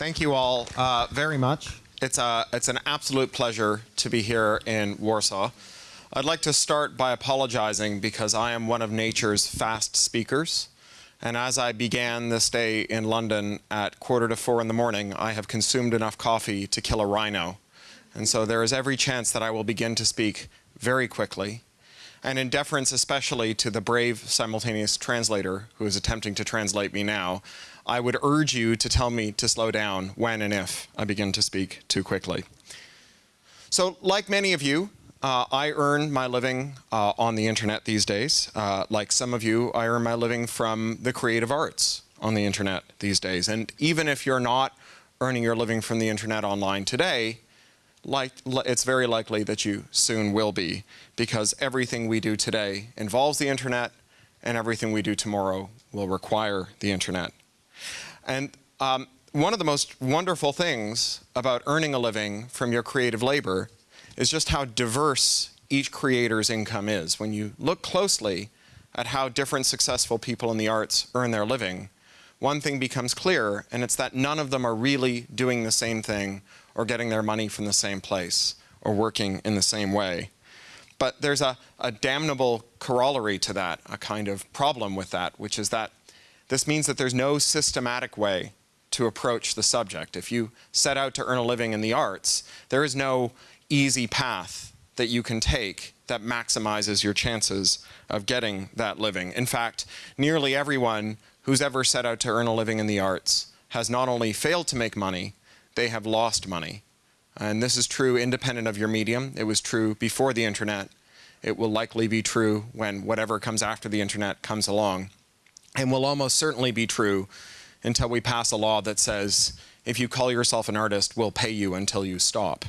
Thank you all uh, very much. It's, a, it's an absolute pleasure to be here in Warsaw. I'd like to start by apologizing because I am one of nature's fast speakers. And as I began this day in London at quarter to four in the morning, I have consumed enough coffee to kill a rhino. And so there is every chance that I will begin to speak very quickly. And in deference especially to the brave simultaneous translator who is attempting to translate me now, I would urge you to tell me to slow down when and if I begin to speak too quickly. So like many of you, uh, I earn my living uh, on the internet these days. Uh, like some of you, I earn my living from the creative arts on the internet these days. And even if you're not earning your living from the internet online today, like, it's very likely that you soon will be because everything we do today involves the internet and everything we do tomorrow will require the internet. And um, one of the most wonderful things about earning a living from your creative labor is just how diverse each creator's income is. When you look closely at how different successful people in the arts earn their living, one thing becomes clear, and it's that none of them are really doing the same thing or getting their money from the same place or working in the same way. But there's a, a damnable corollary to that, a kind of problem with that, which is that this means that there's no systematic way to approach the subject. If you set out to earn a living in the arts, there is no easy path that you can take that maximizes your chances of getting that living. In fact, nearly everyone who's ever set out to earn a living in the arts has not only failed to make money, they have lost money. And this is true independent of your medium. It was true before the internet. It will likely be true when whatever comes after the internet comes along and will almost certainly be true until we pass a law that says if you call yourself an artist, we'll pay you until you stop.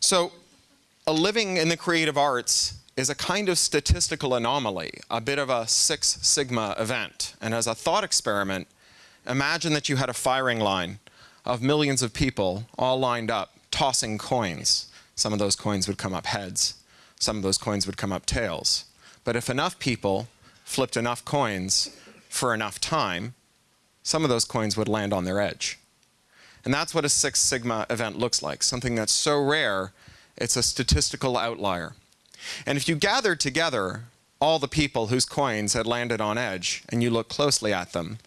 So a living in the creative arts is a kind of statistical anomaly, a bit of a Six Sigma event. And as a thought experiment, imagine that you had a firing line of millions of people all lined up, tossing coins. Some of those coins would come up heads. Some of those coins would come up tails. But if enough people flipped enough coins for enough time, some of those coins would land on their edge. And that's what a Six Sigma event looks like, something that's so rare, it's a statistical outlier. And if you gathered together all the people whose coins had landed on edge and you look closely at them,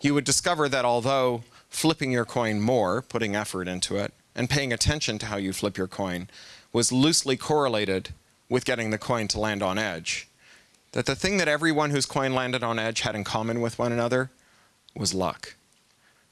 you would discover that although flipping your coin more, putting effort into it, and paying attention to how you flip your coin was loosely correlated with getting the coin to land on edge, that the thing that everyone whose coin landed on edge had in common with one another was luck.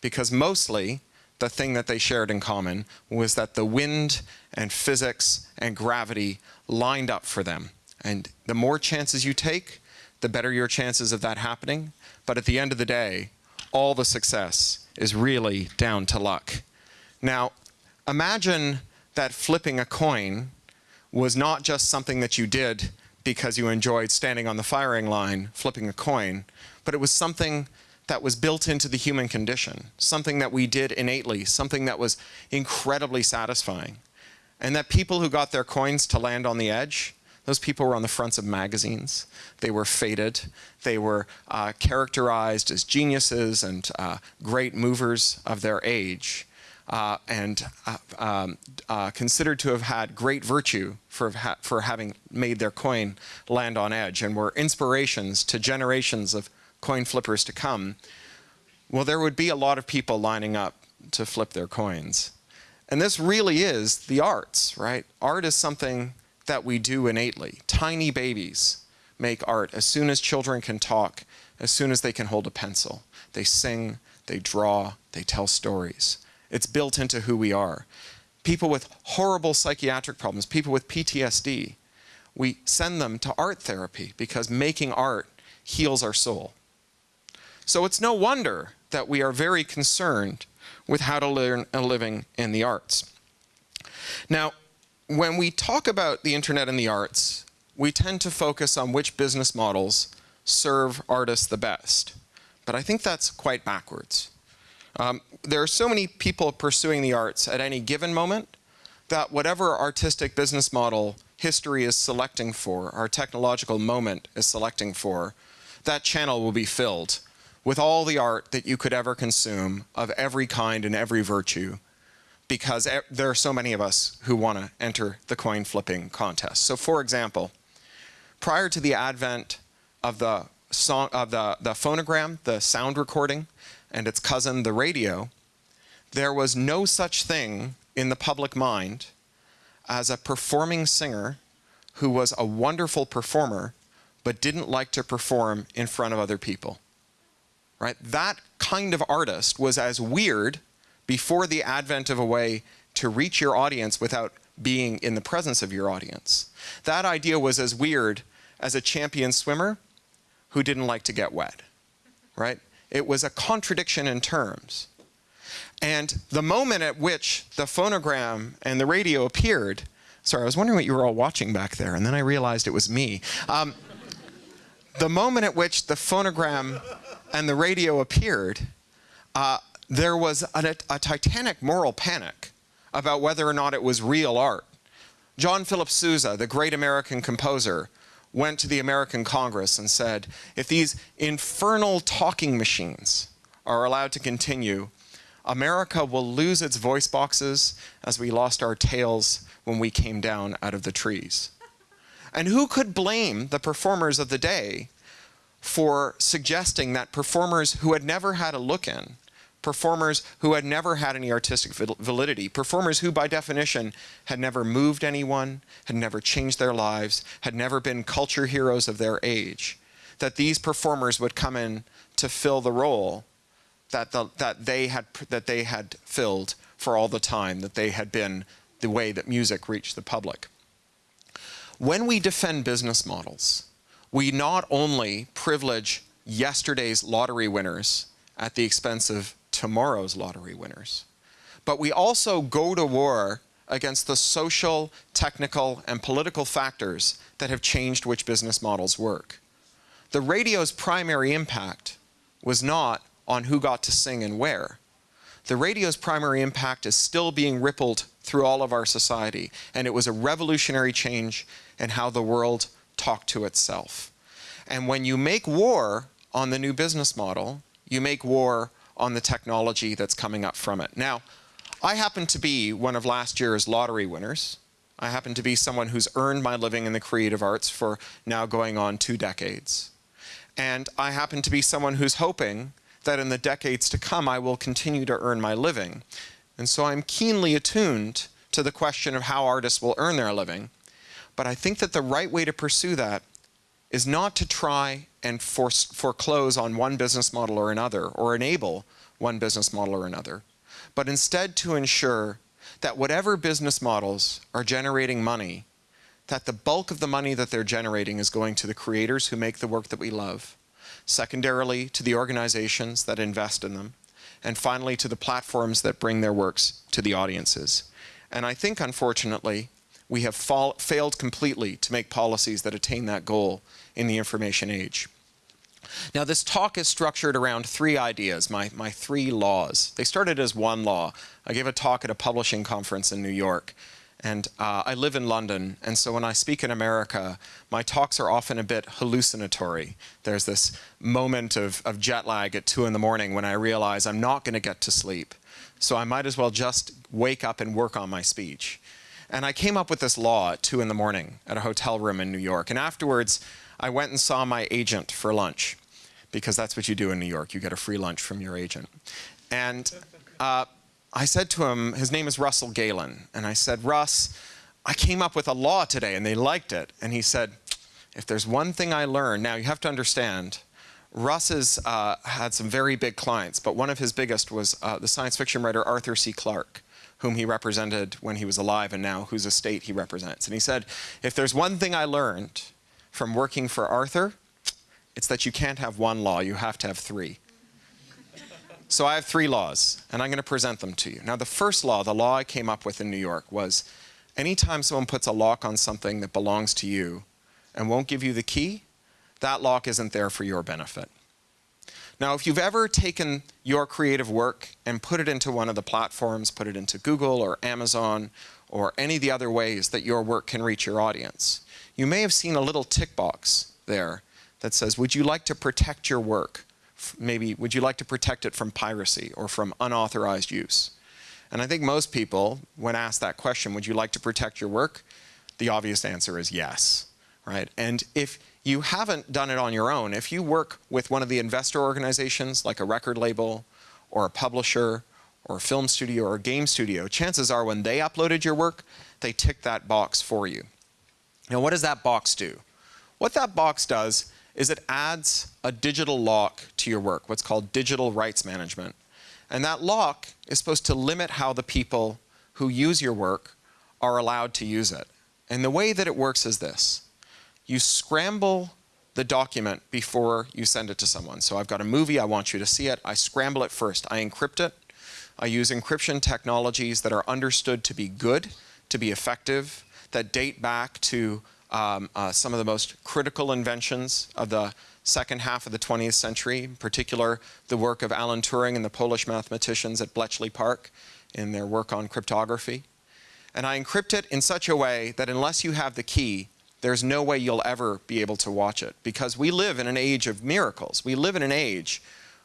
Because mostly, the thing that they shared in common was that the wind and physics and gravity lined up for them. And the more chances you take, the better your chances of that happening. But at the end of the day, all the success is really down to luck. Now, imagine that flipping a coin was not just something that you did because you enjoyed standing on the firing line, flipping a coin, but it was something that was built into the human condition, something that we did innately, something that was incredibly satisfying. And that people who got their coins to land on the edge, those people were on the fronts of magazines. They were fated. They were uh, characterized as geniuses and uh, great movers of their age uh, and uh, um, uh, considered to have had great virtue for, ha for having made their coin land on edge and were inspirations to generations of coin flippers to come, well, there would be a lot of people lining up to flip their coins. And this really is the arts, right? Art is something that we do innately. Tiny babies make art as soon as children can talk, as soon as they can hold a pencil. They sing, they draw, they tell stories. It's built into who we are. People with horrible psychiatric problems, people with PTSD, we send them to art therapy because making art heals our soul. So it's no wonder that we are very concerned with how to learn a living in the arts. Now, when we talk about the internet and the arts, we tend to focus on which business models serve artists the best. But I think that's quite backwards. Um, there are so many people pursuing the arts at any given moment that whatever artistic business model history is selecting for, our technological moment is selecting for, that channel will be filled with all the art that you could ever consume of every kind and every virtue because there are so many of us who want to enter the coin flipping contest. So for example, prior to the advent of the song of the, the phonogram, the sound recording, and its cousin, the radio, there was no such thing in the public mind as a performing singer who was a wonderful performer but didn't like to perform in front of other people. Right? That kind of artist was as weird before the advent of a way to reach your audience without being in the presence of your audience. That idea was as weird as a champion swimmer who didn't like to get wet, right? It was a contradiction in terms. And the moment at which the phonogram and the radio appeared, sorry, I was wondering what you were all watching back there, and then I realized it was me. Um, the moment at which the phonogram and the radio appeared, uh, there was a, a titanic moral panic about whether or not it was real art. John Philip Sousa, the great American composer, went to the American Congress and said, if these infernal talking machines are allowed to continue, America will lose its voice boxes as we lost our tails when we came down out of the trees. And who could blame the performers of the day for suggesting that performers who had never had a look in performers who had never had any artistic validity, performers who by definition had never moved anyone, had never changed their lives, had never been culture heroes of their age, that these performers would come in to fill the role that, the, that, they had, that they had filled for all the time that they had been the way that music reached the public. When we defend business models, we not only privilege yesterday's lottery winners at the expense of tomorrow's lottery winners. But we also go to war against the social, technical, and political factors that have changed which business models work. The radio's primary impact was not on who got to sing and where. The radio's primary impact is still being rippled through all of our society, and it was a revolutionary change in how the world talked to itself. And when you make war on the new business model, you make war on the technology that's coming up from it. Now, I happen to be one of last year's lottery winners. I happen to be someone who's earned my living in the creative arts for now going on two decades. And I happen to be someone who's hoping that in the decades to come I will continue to earn my living. And so I'm keenly attuned to the question of how artists will earn their living. But I think that the right way to pursue that is not to try and force, foreclose on one business model or another, or enable one business model or another, but instead to ensure that whatever business models are generating money, that the bulk of the money that they're generating is going to the creators who make the work that we love, secondarily to the organizations that invest in them, and finally to the platforms that bring their works to the audiences. And I think, unfortunately, we have failed completely to make policies that attain that goal in the information age. Now this talk is structured around three ideas, my, my three laws. They started as one law. I gave a talk at a publishing conference in New York. And uh, I live in London, and so when I speak in America, my talks are often a bit hallucinatory. There's this moment of, of jet lag at 2 in the morning when I realize I'm not going to get to sleep. So I might as well just wake up and work on my speech. And I came up with this law at 2 in the morning at a hotel room in New York. And afterwards, I went and saw my agent for lunch because that's what you do in New York. You get a free lunch from your agent. And uh, I said to him, his name is Russell Galen. And I said, Russ, I came up with a law today and they liked it. And he said, if there's one thing I learned, now you have to understand, Russ has uh, had some very big clients, but one of his biggest was uh, the science fiction writer Arthur C. Clarke whom he represented when he was alive and now whose estate he represents. And he said, if there's one thing I learned from working for Arthur, it's that you can't have one law, you have to have three. So I have three laws, and I'm going to present them to you. Now, the first law, the law I came up with in New York, was anytime someone puts a lock on something that belongs to you and won't give you the key, that lock isn't there for your benefit. Now, if you've ever taken your creative work and put it into one of the platforms, put it into Google or Amazon or any of the other ways that your work can reach your audience, you may have seen a little tick box there that says, would you like to protect your work maybe would you like to protect it from piracy or from unauthorized use? And I think most people, when asked that question, would you like to protect your work? The obvious answer is yes, right? And if you haven't done it on your own, if you work with one of the investor organizations like a record label or a publisher or a film studio or a game studio, chances are when they uploaded your work, they ticked that box for you. Now what does that box do? What that box does is it adds a digital lock to your work, what's called digital rights management. And that lock is supposed to limit how the people who use your work are allowed to use it. And the way that it works is this. You scramble the document before you send it to someone. So I've got a movie, I want you to see it. I scramble it first. I encrypt it. I use encryption technologies that are understood to be good, to be effective, that date back to um, uh, some of the most critical inventions of the second half of the 20th century, in particular the work of Alan Turing and the Polish mathematicians at Bletchley Park in their work on cryptography. And I encrypt it in such a way that unless you have the key, there's no way you'll ever be able to watch it. Because we live in an age of miracles. We live in an age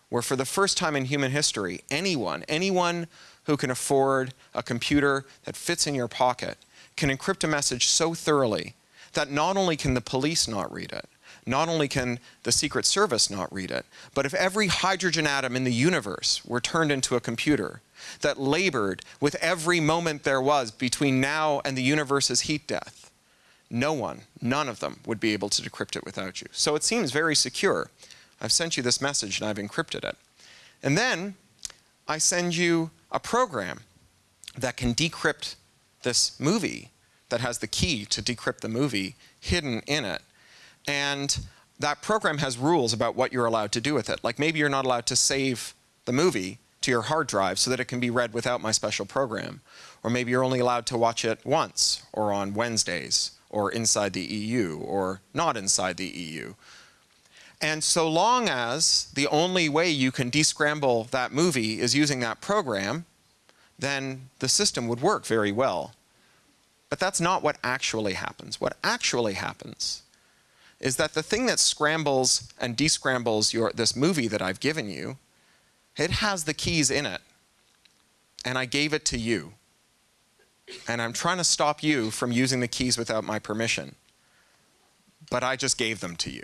where for the first time in human history, anyone, anyone who can afford a computer that fits in your pocket can encrypt a message so thoroughly that not only can the police not read it, not only can the Secret Service not read it, but if every hydrogen atom in the universe were turned into a computer that labored with every moment there was between now and the universe's heat death, no one, none of them would be able to decrypt it without you. So it seems very secure. I've sent you this message and I've encrypted it. And then I send you a program that can decrypt this movie that has the key to decrypt the movie hidden in it. And that program has rules about what you're allowed to do with it. Like maybe you're not allowed to save the movie to your hard drive so that it can be read without my special program. Or maybe you're only allowed to watch it once or on Wednesdays or inside the EU or not inside the EU. And so long as the only way you can descramble that movie is using that program, then the system would work very well. But that's not what actually happens. What actually happens is that the thing that scrambles and descrambles your, this movie that I've given you, it has the keys in it. And I gave it to you. And I'm trying to stop you from using the keys without my permission. But I just gave them to you.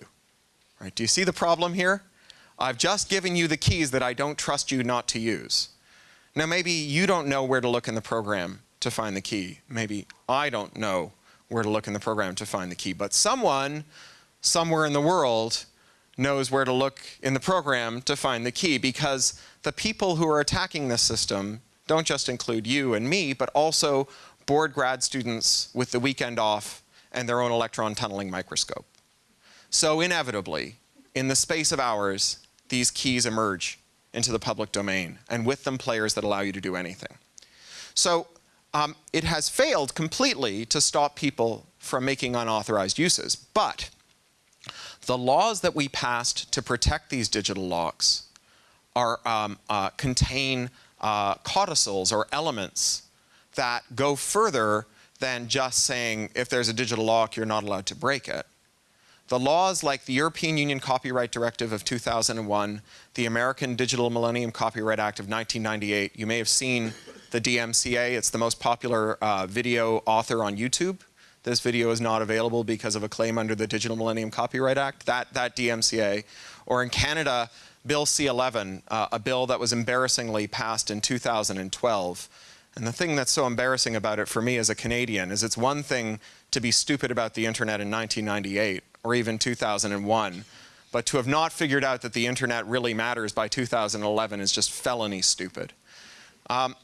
Right? Do you see the problem here? I've just given you the keys that I don't trust you not to use. Now maybe you don't know where to look in the program to find the key. Maybe I don't know where to look in the program to find the key, but someone somewhere in the world knows where to look in the program to find the key because the people who are attacking this system don't just include you and me, but also bored grad students with the weekend off and their own electron tunneling microscope. So inevitably, in the space of hours, these keys emerge into the public domain, and with them players that allow you to do anything. So um, it has failed completely to stop people from making unauthorized uses. But the laws that we passed to protect these digital locks are, um, uh, contain uh, codicils or elements that go further than just saying if there's a digital lock, you're not allowed to break it. The laws like the European Union Copyright Directive of 2001, the American Digital Millennium Copyright Act of 1998, you may have seen the DMCA. It's the most popular uh, video author on YouTube. This video is not available because of a claim under the Digital Millennium Copyright Act, that, that DMCA. Or in Canada, Bill C-11, uh, a bill that was embarrassingly passed in 2012. And the thing that's so embarrassing about it for me as a Canadian is it's one thing to be stupid about the internet in 1998 or even 2001, but to have not figured out that the internet really matters by 2011 is just felony stupid. Um,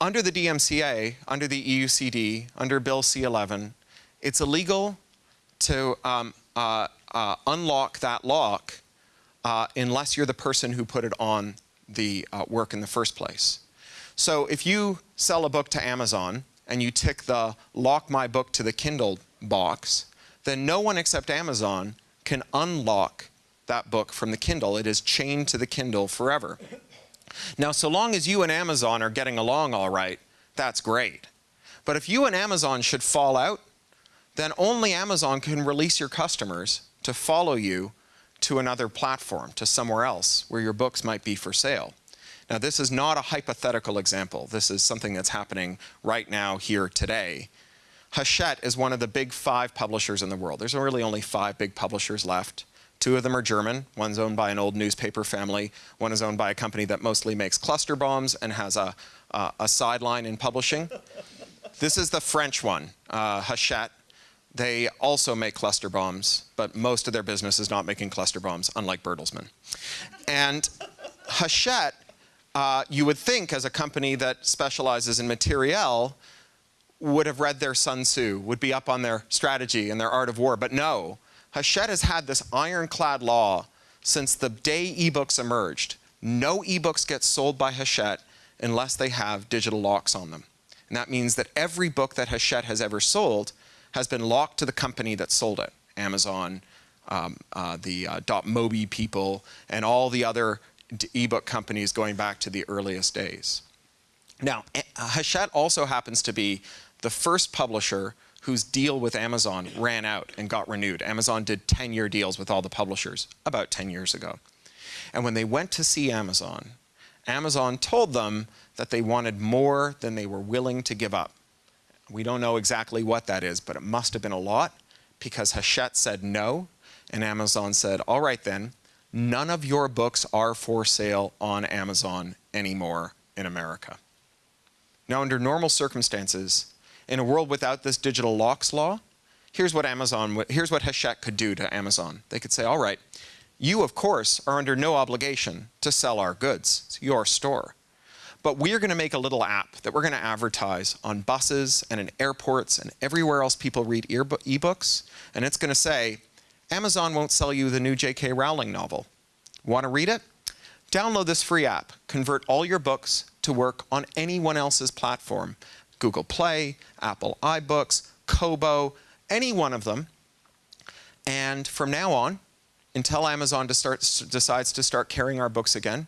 under the DMCA, under the EUCD, under Bill C-11, it's illegal to um, uh, uh, unlock that lock uh, unless you're the person who put it on the uh, work in the first place. So if you sell a book to Amazon and you tick the lock my book to the Kindle box, then no one except Amazon can unlock that book from the Kindle. It is chained to the Kindle forever. Now, so long as you and Amazon are getting along all right, that's great. But if you and Amazon should fall out, then only Amazon can release your customers to follow you to another platform, to somewhere else where your books might be for sale. Now, this is not a hypothetical example. This is something that's happening right now, here, today. Hachette is one of the big five publishers in the world. There's really only five big publishers left. Two of them are German. One's owned by an old newspaper family. One is owned by a company that mostly makes cluster bombs and has a, uh, a sideline in publishing. this is the French one, uh, Hachette. They also make cluster bombs, but most of their business is not making cluster bombs, unlike Bertelsmann. And Hachette uh, you would think as a company that specializes in materiel would have read their Sun Tzu, would be up on their strategy and their art of war. But no, Hachette has had this ironclad law since the day ebooks emerged. No ebooks get sold by Hachette unless they have digital locks on them. And that means that every book that Hachette has ever sold has been locked to the company that sold it. Amazon, um, uh, the uh, .mobi people, and all the other ebook companies going back to the earliest days. Now, Hachette also happens to be the first publisher whose deal with Amazon ran out and got renewed. Amazon did 10-year deals with all the publishers about 10 years ago. And when they went to see Amazon, Amazon told them that they wanted more than they were willing to give up. We don't know exactly what that is, but it must have been a lot because Hachette said no, and Amazon said, all right then, none of your books are for sale on Amazon anymore in America. Now, under normal circumstances, in a world without this digital locks law, here's what Amazon, here's what Hachette could do to Amazon. They could say, all right, you, of course, are under no obligation to sell our goods. It's your store. But we're going to make a little app that we're going to advertise on buses and in airports and everywhere else people read e-books. And it's going to say, Amazon won't sell you the new J.K. Rowling novel. Want to read it? Download this free app. Convert all your books to work on anyone else's platform. Google Play, Apple iBooks, Kobo, any one of them. And from now on, until Amazon to start, decides to start carrying our books again,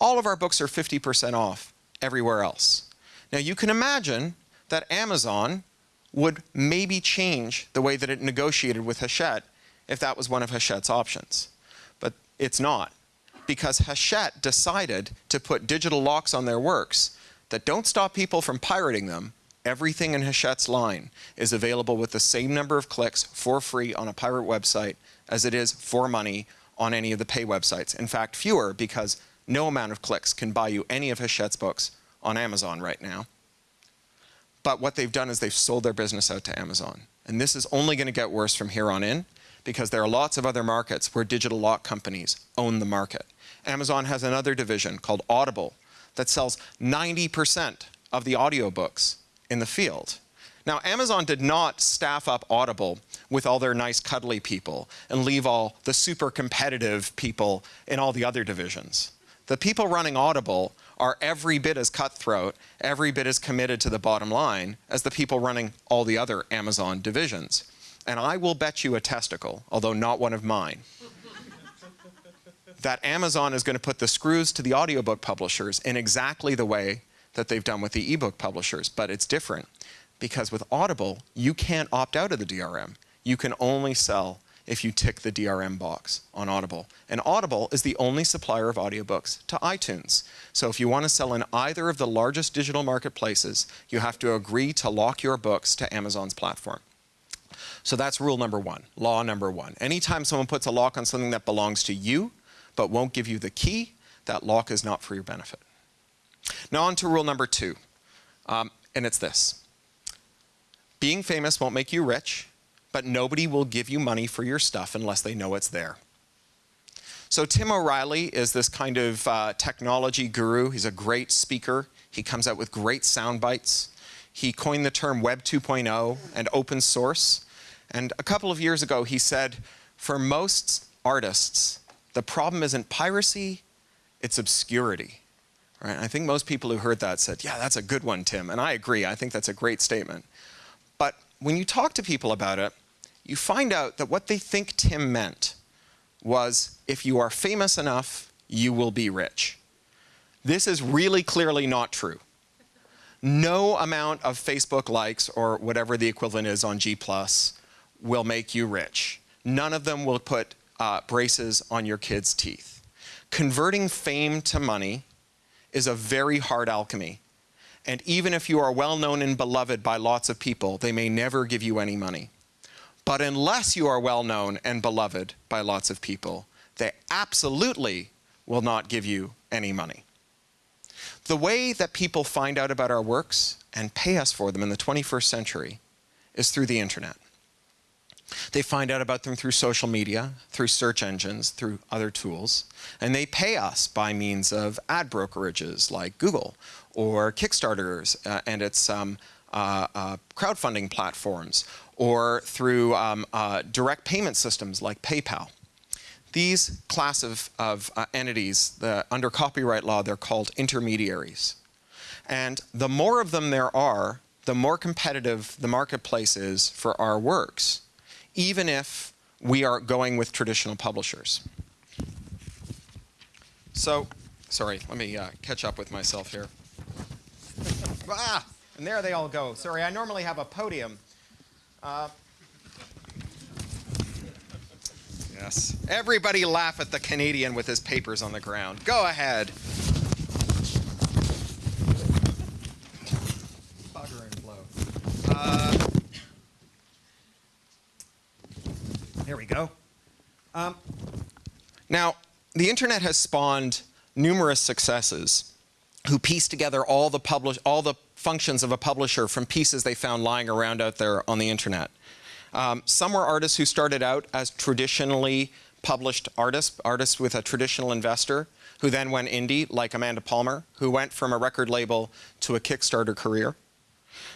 all of our books are 50% off everywhere else. Now you can imagine that Amazon would maybe change the way that it negotiated with Hachette if that was one of Hachette's options. But it's not, because Hachette decided to put digital locks on their works that don't stop people from pirating them. Everything in Hachette's line is available with the same number of clicks for free on a pirate website as it is for money on any of the pay websites. In fact, fewer because no amount of clicks can buy you any of Hachette's books on Amazon right now. But what they've done is they've sold their business out to Amazon. And this is only going to get worse from here on in because there are lots of other markets where digital lock companies own the market. Amazon has another division called Audible that sells 90% of the audiobooks in the field. Now, Amazon did not staff up Audible with all their nice cuddly people and leave all the super competitive people in all the other divisions. The people running Audible are every bit as cutthroat, every bit as committed to the bottom line as the people running all the other Amazon divisions and I will bet you a testicle, although not one of mine, that Amazon is going to put the screws to the audiobook publishers in exactly the way that they've done with the ebook publishers. But it's different because with Audible, you can't opt out of the DRM. You can only sell if you tick the DRM box on Audible. And Audible is the only supplier of audiobooks to iTunes. So if you want to sell in either of the largest digital marketplaces, you have to agree to lock your books to Amazon's platform. So that's rule number one, law number one. Anytime someone puts a lock on something that belongs to you, but won't give you the key, that lock is not for your benefit. Now on to rule number two, um, and it's this. Being famous won't make you rich, but nobody will give you money for your stuff unless they know it's there. So Tim O'Reilly is this kind of uh, technology guru. He's a great speaker. He comes out with great sound bites. He coined the term Web 2.0 and open source. And a couple of years ago, he said, for most artists, the problem isn't piracy, it's obscurity. Right? I think most people who heard that said, yeah, that's a good one, Tim. And I agree. I think that's a great statement. But when you talk to people about it, you find out that what they think Tim meant was if you are famous enough, you will be rich. This is really clearly not true. No amount of Facebook likes or whatever the equivalent is on G+, will make you rich. None of them will put uh, braces on your kids' teeth. Converting fame to money is a very hard alchemy. And even if you are well known and beloved by lots of people, they may never give you any money. But unless you are well known and beloved by lots of people, they absolutely will not give you any money. The way that people find out about our works and pay us for them in the 21st century is through the internet. They find out about them through social media, through search engines, through other tools, and they pay us by means of ad brokerages like Google or Kickstarters uh, and its um, uh, uh, crowdfunding platforms, or through um, uh, direct payment systems like PayPal. These class of, of uh, entities, the, under copyright law, they're called intermediaries. And the more of them there are, the more competitive the marketplace is for our works even if we are going with traditional publishers. So, sorry, let me uh, catch up with myself here. ah, and there they all go. Sorry, I normally have a podium. Uh, yes, everybody laugh at the Canadian with his papers on the ground. Go ahead. Uh, There we go. Um, now, the internet has spawned numerous successes who piece together all the, publish all the functions of a publisher from pieces they found lying around out there on the internet. Um, some were artists who started out as traditionally published artists, artists with a traditional investor, who then went indie, like Amanda Palmer, who went from a record label to a Kickstarter career.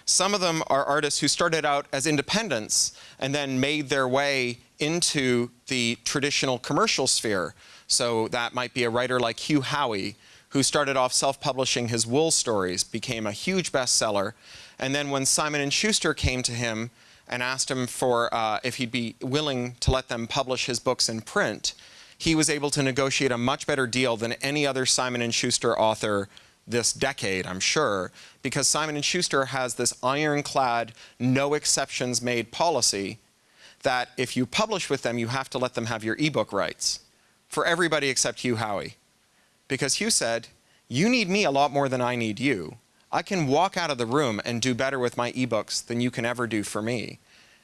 Some of them are artists who started out as independents and then made their way into the traditional commercial sphere. So that might be a writer like Hugh Howey, who started off self-publishing his wool stories, became a huge bestseller, and then when Simon & Schuster came to him and asked him for uh, if he'd be willing to let them publish his books in print, he was able to negotiate a much better deal than any other Simon & Schuster author this decade, I'm sure, because Simon & Schuster has this ironclad, no exceptions made policy that if you publish with them, you have to let them have your ebook rights for everybody except Hugh Howey. Because Hugh said, you need me a lot more than I need you. I can walk out of the room and do better with my ebooks than you can ever do for me.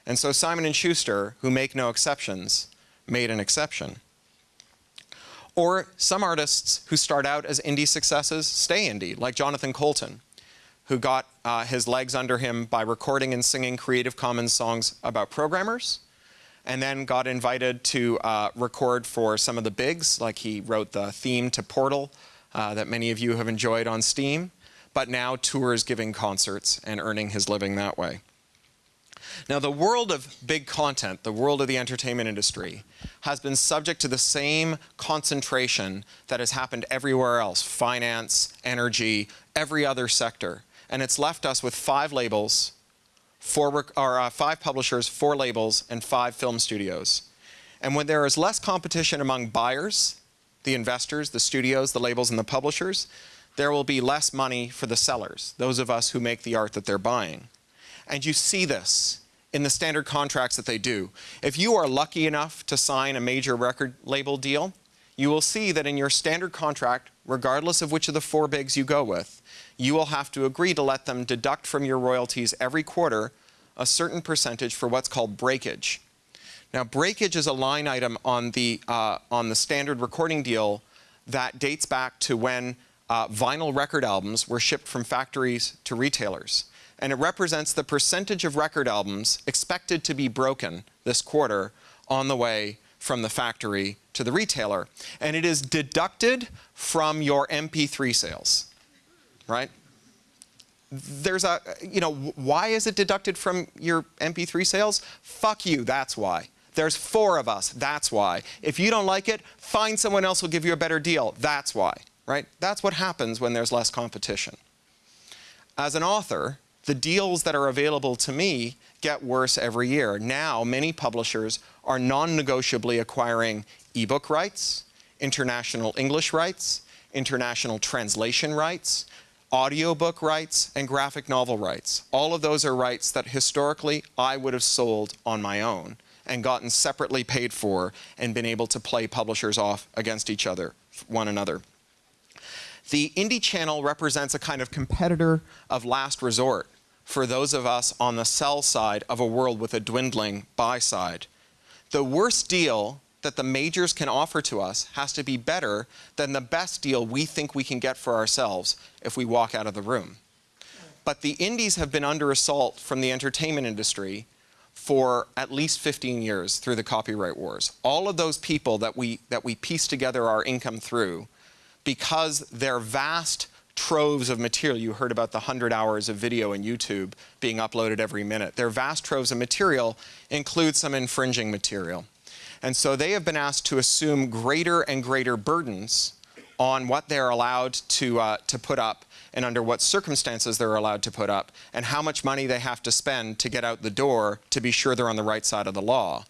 And so Simon & Schuster, who make no exceptions, made an exception. Or some artists who start out as indie successes stay indie, like Jonathan Coulton, who got uh, his legs under him by recording and singing Creative Commons songs about programmers, and then got invited to uh, record for some of the bigs, like he wrote the theme to Portal uh, that many of you have enjoyed on Steam, but now tours giving concerts and earning his living that way. Now the world of big content, the world of the entertainment industry, has been subject to the same concentration that has happened everywhere else, finance, energy, every other sector. And it's left us with five labels, four, or, uh, five publishers, four labels, and five film studios. And when there is less competition among buyers, the investors, the studios, the labels, and the publishers, there will be less money for the sellers, those of us who make the art that they're buying. And you see this in the standard contracts that they do. If you are lucky enough to sign a major record label deal, you will see that in your standard contract, regardless of which of the four bigs you go with, you will have to agree to let them deduct from your royalties every quarter a certain percentage for what's called breakage. Now, breakage is a line item on the, uh, on the standard recording deal that dates back to when uh, vinyl record albums were shipped from factories to retailers and it represents the percentage of record albums expected to be broken this quarter on the way from the factory to the retailer. And it is deducted from your MP3 sales, right? There's a, you know, why is it deducted from your MP3 sales? Fuck you, that's why. There's four of us, that's why. If you don't like it, find someone else who'll give you a better deal, that's why, right? That's what happens when there's less competition. As an author, the deals that are available to me get worse every year. Now, many publishers are non-negotiably acquiring ebook rights, international English rights, international translation rights, audiobook rights, and graphic novel rights. All of those are rights that historically I would have sold on my own. and gotten separately paid for and been able to play publishers off against each other, one another. The indie channel represents a kind of competitor of last resort for those of us on the sell side of a world with a dwindling buy side. The worst deal that the majors can offer to us has to be better than the best deal we think we can get for ourselves if we walk out of the room. But the indies have been under assault from the entertainment industry for at least 15 years through the copyright wars. All of those people that we, that we piece together our income through because their vast troves of material, you heard about the 100 hours of video in YouTube being uploaded every minute. Their vast troves of material include some infringing material. And so they have been asked to assume greater and greater burdens on what they're allowed to, uh, to put up and under what circumstances they're allowed to put up and how much money they have to spend to get out the door to be sure they're on the right side of the law.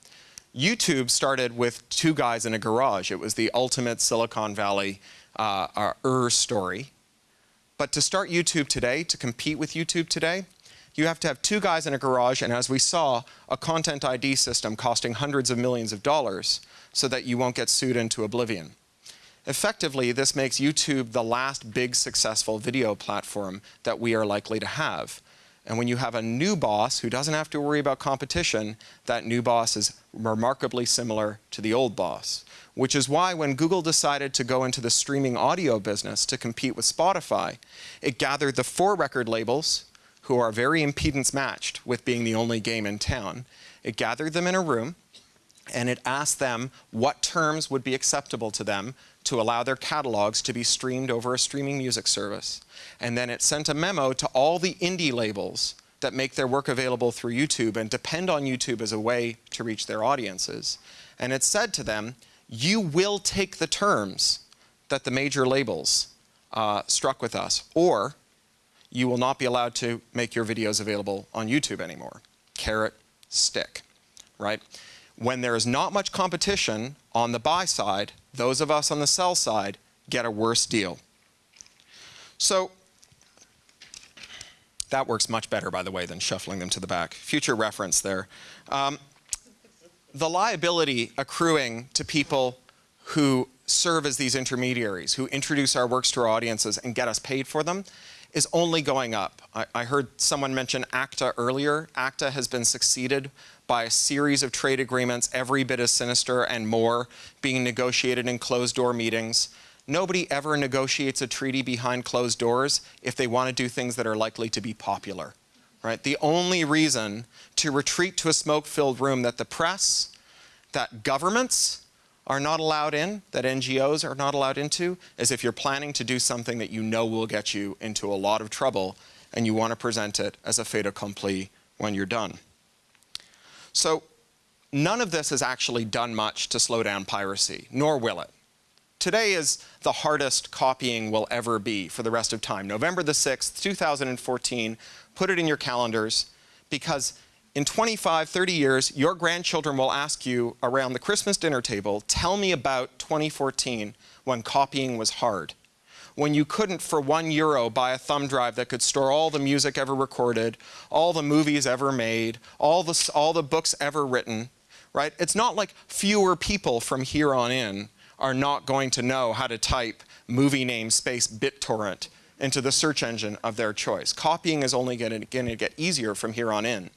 YouTube started with two guys in a garage. It was the ultimate Silicon Valley uh, uh, er story. But to start YouTube today, to compete with YouTube today, you have to have two guys in a garage and as we saw, a content ID system costing hundreds of millions of dollars so that you won't get sued into oblivion. Effectively, this makes YouTube the last big successful video platform that we are likely to have. And when you have a new boss who doesn't have to worry about competition, that new boss is remarkably similar to the old boss. Which is why when Google decided to go into the streaming audio business to compete with Spotify, it gathered the four record labels who are very impedance matched with being the only game in town. It gathered them in a room and it asked them what terms would be acceptable to them to allow their catalogs to be streamed over a streaming music service. And then it sent a memo to all the indie labels that make their work available through YouTube and depend on YouTube as a way to reach their audiences. And it said to them, you will take the terms that the major labels uh, struck with us, or you will not be allowed to make your videos available on YouTube anymore. Carrot, stick, right? When there is not much competition on the buy side, those of us on the sell side get a worse deal. So that works much better, by the way, than shuffling them to the back. Future reference there. Um, the liability accruing to people who serve as these intermediaries, who introduce our works to our audiences and get us paid for them, is only going up. I, I, heard someone mention ACTA earlier. ACTA has been succeeded by a series of trade agreements, every bit as sinister and more, being negotiated in closed door meetings. Nobody ever negotiates a treaty behind closed doors if they want to do things that are likely to be popular. Right? The only reason to retreat to a smoke-filled room that the press, that governments, are not allowed in, that NGOs are not allowed into, is if you're planning to do something that you know will get you into a lot of trouble and you want to present it as a fait accompli when you're done. So none of this has actually done much to slow down piracy, nor will it. Today is the hardest copying will ever be for the rest of time. November the 6th, 2014, put it in your calendars because in 25, 30 years, your grandchildren will ask you around the Christmas dinner table, tell me about 2014 when copying was hard. When you couldn't for one euro buy a thumb drive that could store all the music ever recorded, all the movies ever made, all the, all the books ever written, right? It's not like fewer people from here on in are not going to know how to type movie name space BitTorrent into the search engine of their choice. Copying is only going to get easier from here on in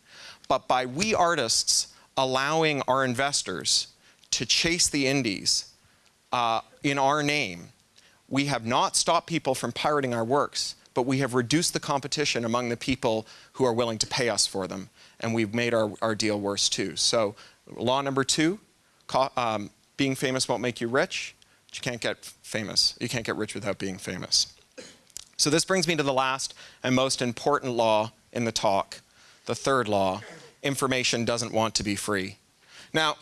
but by we artists allowing our investors to chase the indies uh, in our name, we have not stopped people from pirating our works, but we have reduced the competition among the people who are willing to pay us for them. And we've made our, our deal worse too. So law number two, um, being famous won't make you rich. You can't get famous. You can't get rich without being famous. So this brings me to the last and most important law in the talk, the third law, information doesn't want to be free. Now,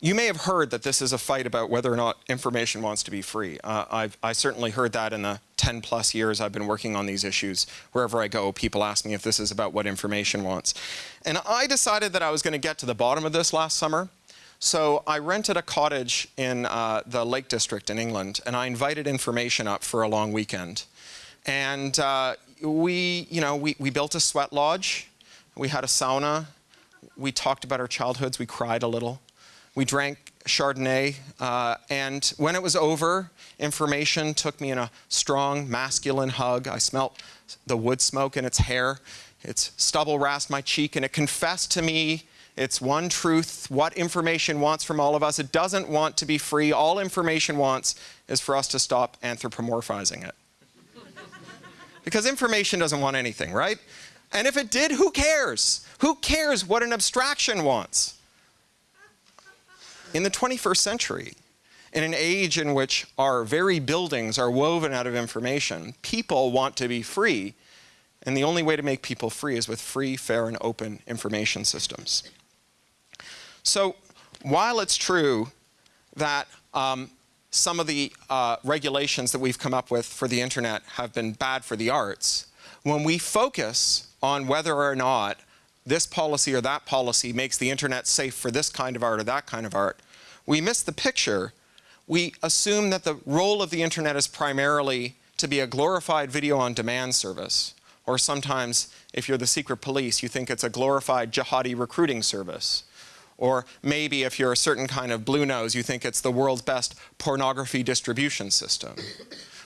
you may have heard that this is a fight about whether or not information wants to be free. Uh, I've I certainly heard that in the 10 plus years I've been working on these issues. Wherever I go, people ask me if this is about what information wants. And I decided that I was going to get to the bottom of this last summer. So I rented a cottage in uh, the Lake District in England, and I invited information up for a long weekend. And uh, we, you know, we, we built a sweat lodge. We had a sauna we talked about our childhoods, we cried a little. We drank Chardonnay, uh, and when it was over, information took me in a strong masculine hug. I smelt the wood smoke in its hair. Its stubble rasped my cheek, and it confessed to me its one truth, what information wants from all of us. It doesn't want to be free. All information wants is for us to stop anthropomorphizing it. because information doesn't want anything, right? And if it did, who cares? Who cares what an abstraction wants? In the 21st century, in an age in which our very buildings are woven out of information, people want to be free, and the only way to make people free is with free, fair, and open information systems. So while it's true that um, some of the uh, regulations that we've come up with for the internet have been bad for the arts, when we focus on whether or not this policy or that policy makes the internet safe for this kind of art or that kind of art, we miss the picture. We assume that the role of the internet is primarily to be a glorified video on demand service. Or sometimes, if you're the secret police, you think it's a glorified jihadi recruiting service. Or maybe if you're a certain kind of blue nose, you think it's the world's best pornography distribution system.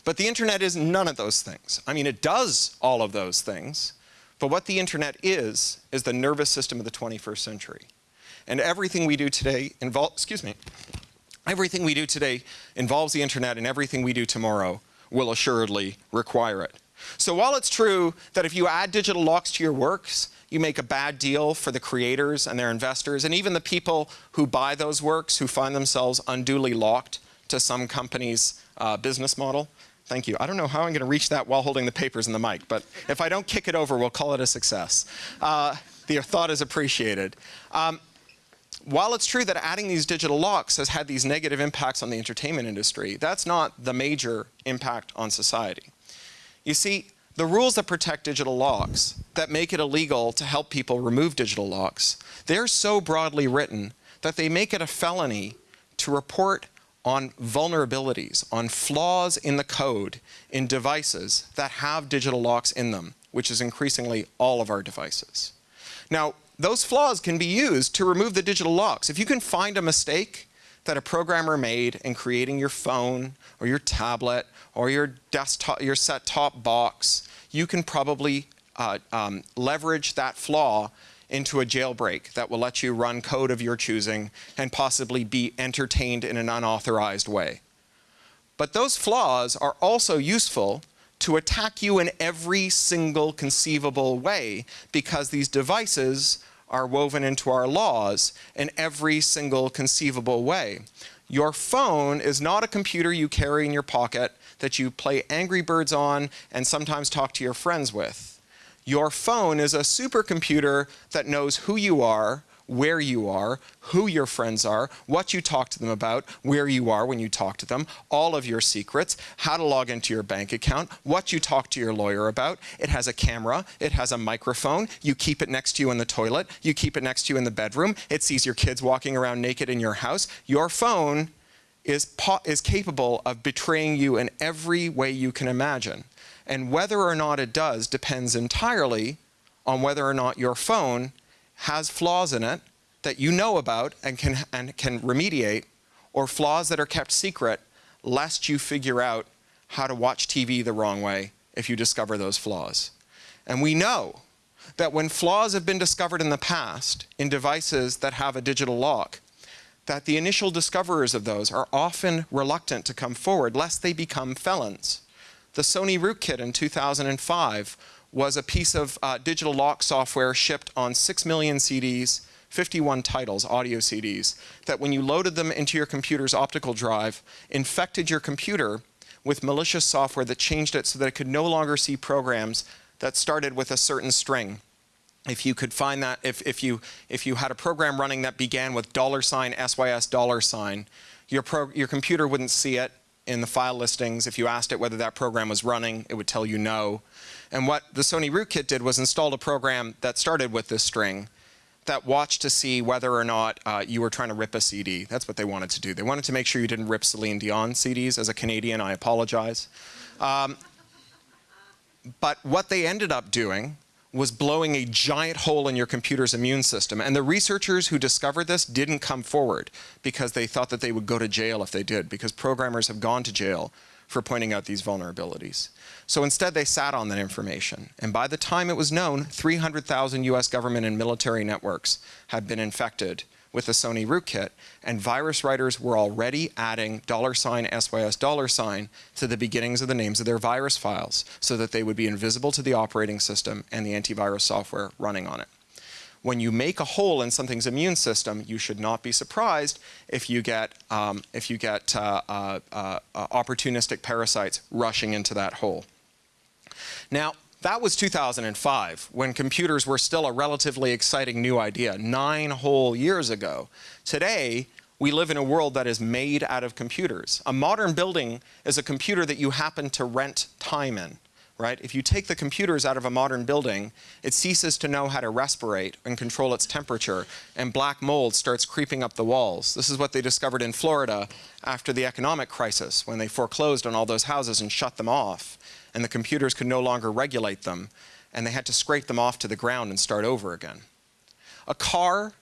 But the internet is none of those things. I mean, it does all of those things, but what the internet is, is the nervous system of the 21st century. And everything we do today involves, excuse me, everything we do today involves the internet and everything we do tomorrow will assuredly require it. So while it's true that if you add digital locks to your works, you make a bad deal for the creators and their investors, and even the people who buy those works who find themselves unduly locked to some company's uh, business model. Thank you. I don't know how I'm going to reach that while holding the papers and the mic, but if I don't kick it over, we'll call it a success. Uh, the thought is appreciated. Um, while it's true that adding these digital locks has had these negative impacts on the entertainment industry, that's not the major impact on society. You see, the rules that protect digital locks, that make it illegal to help people remove digital locks, they're so broadly written that they make it a felony to report on vulnerabilities, on flaws in the code in devices that have digital locks in them, which is increasingly all of our devices. Now, those flaws can be used to remove the digital locks. If you can find a mistake that a programmer made in creating your phone or your tablet or your desktop, your set-top box you can probably uh, um, leverage that flaw into a jailbreak that will let you run code of your choosing and possibly be entertained in an unauthorized way. But those flaws are also useful to attack you in every single conceivable way because these devices are woven into our laws in every single conceivable way. Your phone is not a computer you carry in your pocket that you play Angry Birds on and sometimes talk to your friends with. Your phone is a supercomputer that knows who you are, where you are, who your friends are, what you talk to them about, where you are when you talk to them, all of your secrets, how to log into your bank account, what you talk to your lawyer about. It has a camera, it has a microphone, you keep it next to you in the toilet, you keep it next to you in the bedroom, it sees your kids walking around naked in your house. Your phone is, is capable of betraying you in every way you can imagine. And whether or not it does depends entirely on whether or not your phone has flaws in it that you know about and can, and can remediate, or flaws that are kept secret lest you figure out how to watch TV the wrong way if you discover those flaws. And we know that when flaws have been discovered in the past in devices that have a digital lock, that the initial discoverers of those are often reluctant to come forward lest they become felons. The Sony Rootkit in 2005 was a piece of uh, digital lock software shipped on 6 million CDs, 51 titles, audio CDs, that when you loaded them into your computer's optical drive, infected your computer with malicious software that changed it so that it could no longer see programs that started with a certain string. If you could find that, if, if, you, if you had a program running that began with dollar sign SYS dollar sign, your, pro, your computer wouldn't see it in the file listings. If you asked it whether that program was running, it would tell you no. And what the Sony rootkit did was installed a program that started with this string that watched to see whether or not uh, you were trying to rip a CD. That's what they wanted to do. They wanted to make sure you didn't rip Celine Dion CDs. As a Canadian, I apologize. Um, but what they ended up doing was blowing a giant hole in your computer's immune system. And the researchers who discovered this didn't come forward because they thought that they would go to jail if they did, because programmers have gone to jail for pointing out these vulnerabilities. So instead, they sat on that information. And by the time it was known, 300,000 US government and military networks had been infected with the Sony rootkit, and virus writers were already adding dollar sign SYS dollar sign to the beginnings of the names of their virus files so that they would be invisible to the operating system and the antivirus software running on it. When you make a hole in something's immune system, you should not be surprised if you get, um, if you get uh, uh, uh, opportunistic parasites rushing into that hole. Now, that was 2005, when computers were still a relatively exciting new idea, nine whole years ago. Today, we live in a world that is made out of computers. A modern building is a computer that you happen to rent time in, right? If you take the computers out of a modern building, it ceases to know how to respirate and control its temperature, and black mold starts creeping up the walls. This is what they discovered in Florida after the economic crisis, when they foreclosed on all those houses and shut them off and the computers could no longer regulate them, and they had to scrape them off to the ground and start over again. A car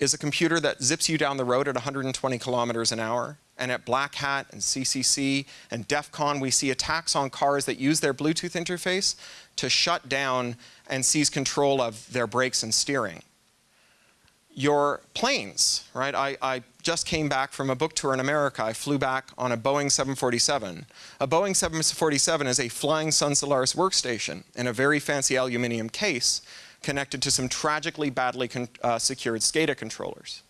is a computer that zips you down the road at 120 kilometers an hour. And at Black Hat and CCC and DEF CON, we see attacks on cars that use their Bluetooth interface to shut down and seize control of their brakes and steering your planes, right? I, I, just came back from a book tour in America. I flew back on a Boeing 747. A Boeing 747 is a flying Sun Solaris workstation in a very fancy aluminum case connected to some tragically badly uh, secured SCADA controllers.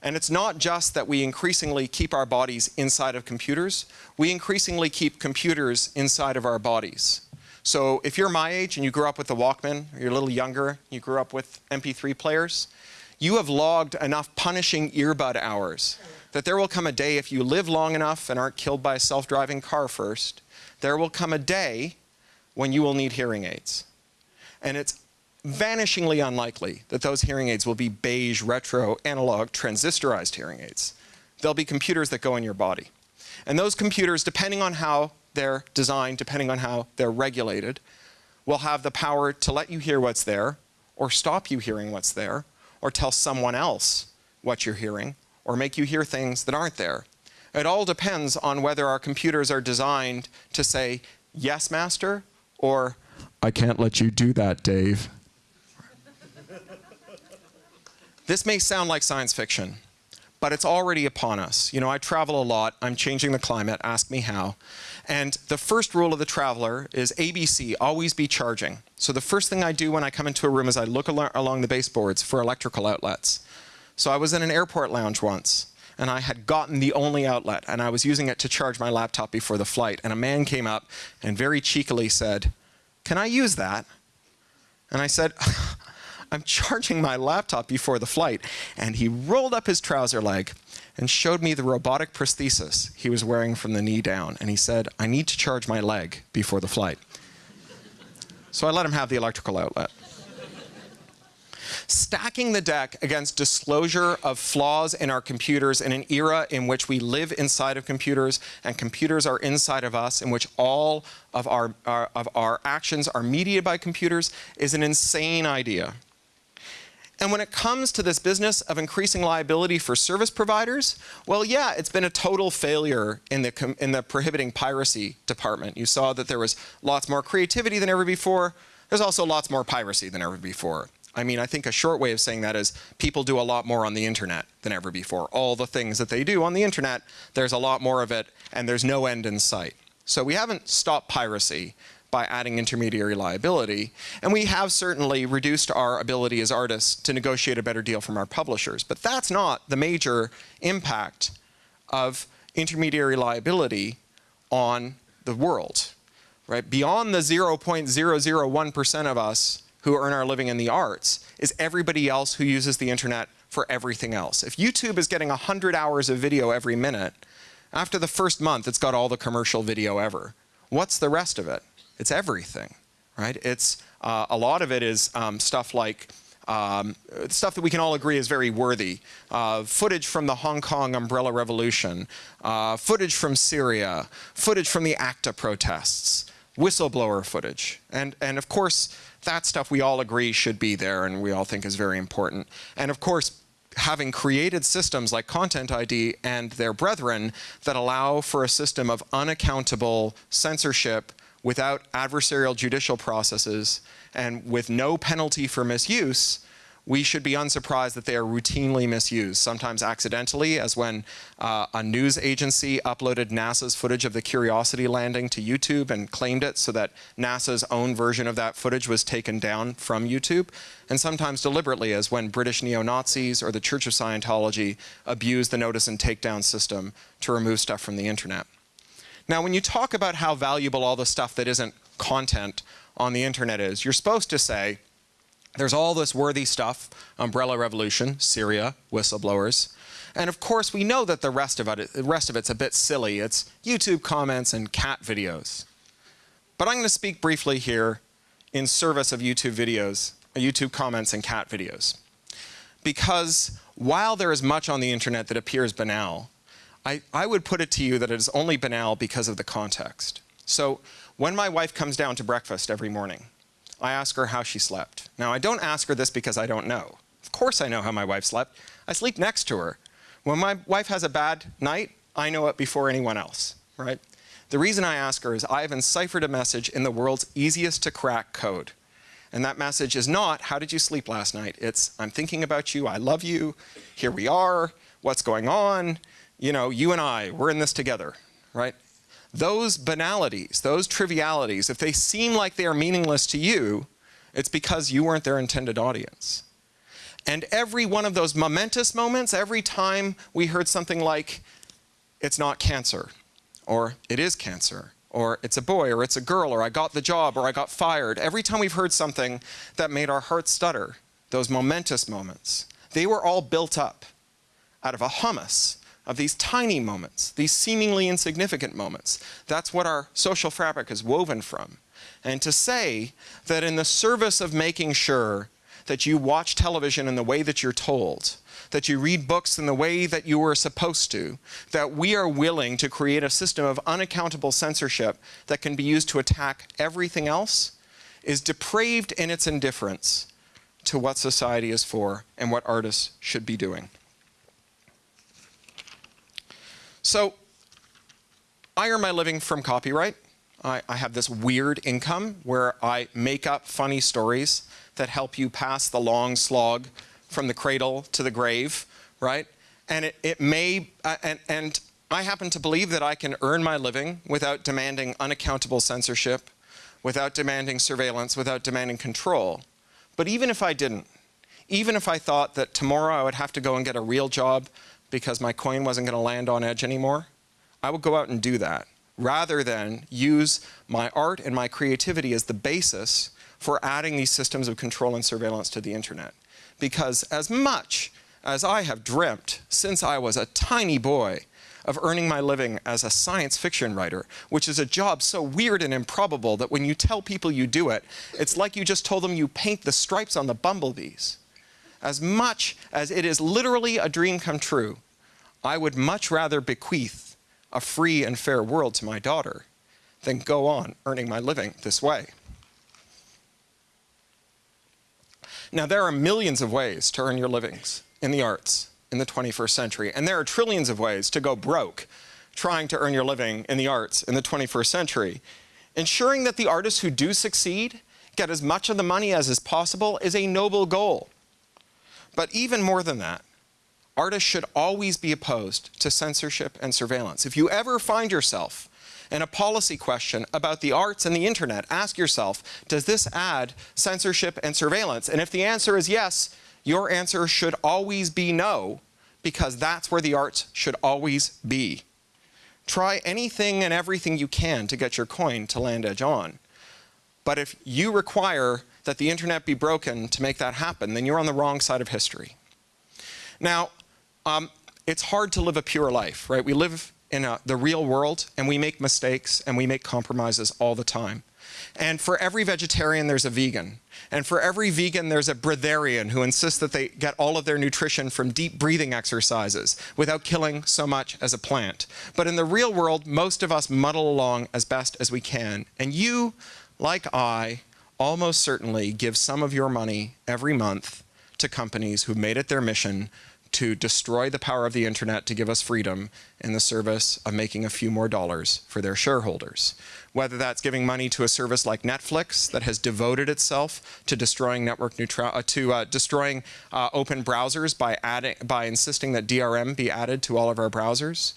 And it's not just that we increasingly keep our bodies inside of computers, we increasingly keep computers inside of our bodies. So if you're my age and you grew up with the Walkman, or you're a little younger, you grew up with MP3 players, you have logged enough punishing earbud hours that there will come a day if you live long enough and aren't killed by a self-driving car first, there will come a day when you will need hearing aids. And it's vanishingly unlikely that those hearing aids will be beige, retro, analog, transistorized hearing aids. They'll be computers that go in your body. And those computers, depending on how they're designed, depending on how they're regulated, will have the power to let you hear what's there or stop you hearing what's there or tell someone else what you're hearing, or make you hear things that aren't there. It all depends on whether our computers are designed to say, yes, master, or I can't let you do that, Dave. this may sound like science fiction, but it's already upon us. You know, I travel a lot, I'm changing the climate, ask me how. And the first rule of the traveler is ABC, always be charging. So the first thing I do when I come into a room is I look al along the baseboards for electrical outlets. So I was in an airport lounge once, and I had gotten the only outlet, and I was using it to charge my laptop before the flight. And a man came up and very cheekily said, can I use that? And I said, I'm charging my laptop before the flight. And he rolled up his trouser leg and showed me the robotic prosthesis he was wearing from the knee down. And he said, I need to charge my leg before the flight. So I let him have the electrical outlet. Stacking the deck against disclosure of flaws in our computers in an era in which we live inside of computers and computers are inside of us, in which all of our, our of our actions are mediated by computers, is an insane idea. And when it comes to this business of increasing liability for service providers, well, yeah, it's been a total failure in the, in the prohibiting piracy department. You saw that there was lots more creativity than ever before. There's also lots more piracy than ever before. I mean, I think a short way of saying that is people do a lot more on the internet than ever before. All the things that they do on the internet, there's a lot more of it, and there's no end in sight. So we haven't stopped piracy, by adding intermediary liability. And we have certainly reduced our ability as artists to negotiate a better deal from our publishers. But that's not the major impact of intermediary liability on the world. Right? Beyond the 0.001% of us who earn our living in the arts is everybody else who uses the internet for everything else. If YouTube is getting 100 hours of video every minute, after the first month it's got all the commercial video ever. What's the rest of it? It's everything, right? It's uh, a lot of it is um, stuff like um, stuff that we can all agree is very worthy. Uh, footage from the Hong Kong umbrella revolution, uh, footage from Syria, footage from the ACTA protests, whistleblower footage. And, and of course, that stuff we all agree should be there and we all think is very important. And of course, having created systems like Content ID and their brethren that allow for a system of unaccountable censorship without adversarial judicial processes and with no penalty for misuse, we should be unsurprised that they are routinely misused, sometimes accidentally, as when uh, a news agency uploaded NASA's footage of the Curiosity landing to YouTube and claimed it so that NASA's own version of that footage was taken down from YouTube, and sometimes deliberately, as when British neo-Nazis or the Church of Scientology abused the notice and takedown system to remove stuff from the internet. Now, when you talk about how valuable all the stuff that isn't content on the internet is, you're supposed to say, there's all this worthy stuff, Umbrella Revolution, Syria, whistleblowers. And of course, we know that the rest of it, the rest of it's a bit silly. It's YouTube comments and cat videos. But I'm going to speak briefly here in service of YouTube videos, uh, YouTube comments and cat videos. Because while there is much on the internet that appears banal, I, I would put it to you that it is only banal because of the context. So when my wife comes down to breakfast every morning, I ask her how she slept. Now, I don't ask her this because I don't know. Of course I know how my wife slept. I sleep next to her. When my wife has a bad night, I know it before anyone else, right? The reason I ask her is I have enciphered a message in the world's easiest to crack code. And that message is not, how did you sleep last night? It's, I'm thinking about you, I love you, here we are, what's going on? You know, you and I, we're in this together, right? those banalities, those trivialities, if they seem like they are meaningless to you, it's because you weren't their intended audience. And every one of those momentous moments, every time we heard something like, it's not cancer, or it is cancer, or it's a boy, or it's a girl, or I got the job, or I got fired, every time we've heard something that made our hearts stutter, those momentous moments, they were all built up out of a hummus of these tiny moments, these seemingly insignificant moments. That's what our social fabric is woven from. And to say that in the service of making sure that you watch television in the way that you're told, that you read books in the way that you were supposed to, that we are willing to create a system of unaccountable censorship that can be used to attack everything else, is depraved in its indifference to what society is for and what artists should be doing. So I earn my living from copyright. I, I, have this weird income where I make up funny stories that help you pass the long slog from the cradle to the grave, right? And it, it may, uh, and, and I happen to believe that I can earn my living without demanding unaccountable censorship, without demanding surveillance, without demanding control. But even if I didn't, even if I thought that tomorrow I would have to go and get a real job because my coin wasn't going to land on edge anymore, I would go out and do that rather than use my art and my creativity as the basis for adding these systems of control and surveillance to the internet. Because as much as I have dreamt since I was a tiny boy of earning my living as a science fiction writer, which is a job so weird and improbable that when you tell people you do it, it's like you just told them you paint the stripes on the bumblebees as much as it is literally a dream come true, I would much rather bequeath a free and fair world to my daughter than go on earning my living this way. Now, there are millions of ways to earn your livings in the arts in the 21st century, and there are trillions of ways to go broke trying to earn your living in the arts in the 21st century. Ensuring that the artists who do succeed get as much of the money as is possible is a noble goal. But even more than that, artists should always be opposed to censorship and surveillance. If you ever find yourself in a policy question about the arts and the internet, ask yourself, does this add censorship and surveillance? And if the answer is yes, your answer should always be no, because that's where the arts should always be. Try anything and everything you can to get your coin to land edge on. But if you require that the internet be broken to make that happen, then you're on the wrong side of history. Now, um, it's hard to live a pure life, right? We live in a, the real world and we make mistakes and we make compromises all the time. And for every vegetarian, there's a vegan. And for every vegan, there's a breatharian who insists that they get all of their nutrition from deep breathing exercises without killing so much as a plant. But in the real world, most of us muddle along as best as we can. And you, like I, almost certainly give some of your money every month to companies who've made it their mission to destroy the power of the internet to give us freedom in the service of making a few more dollars for their shareholders. Whether that's giving money to a service like Netflix that has devoted itself to destroying network neutral uh, to uh, destroying uh, open browsers by adding by insisting that DRM be added to all of our browsers,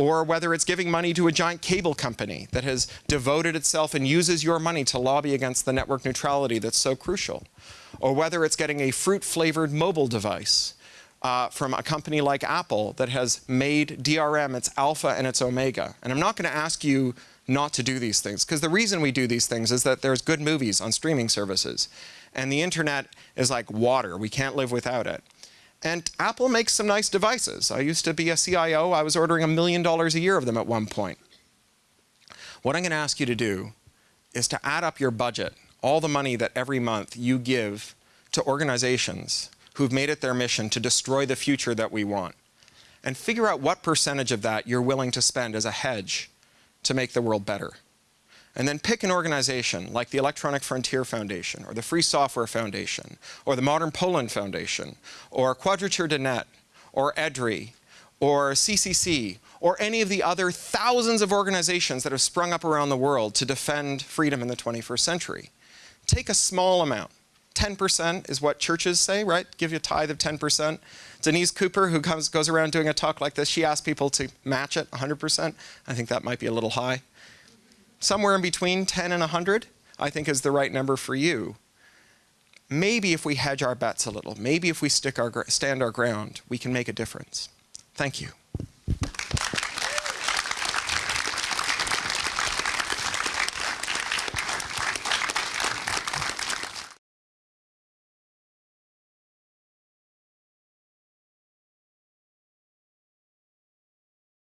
or whether it's giving money to a giant cable company that has devoted itself and uses your money to lobby against the network neutrality that's so crucial, or whether it's getting a fruit-flavored mobile device uh, from a company like Apple that has made DRM its alpha and its omega. And I'm not going to ask you not to do these things, because the reason we do these things is that there's good movies on streaming services. And the internet is like water. We can't live without it. And Apple makes some nice devices. I used to be a CIO. I was ordering a million dollars a year of them at one point. What I'm going to ask you to do is to add up your budget, all the money that every month you give to organizations who've made it their mission to destroy the future that we want. And figure out what percentage of that you're willing to spend as a hedge to make the world better. And then pick an organization like the Electronic Frontier Foundation, or the Free Software Foundation, or the Modern Poland Foundation, or Quadrature du Net, or EDRI, or CCC, or any of the other thousands of organizations that have sprung up around the world to defend freedom in the 21st century. Take a small amount, 10% is what churches say, right? Give you a tithe of 10%. Danese Cooper, who comes, goes around doing a talk like this, she asks people to match it 100%. I think that might be a little high. Somewhere in between 10 and 100, I think is the right number for you. Maybe if we hedge our bets a little, maybe if we stick our, stand our ground, we can make a difference. Thank you.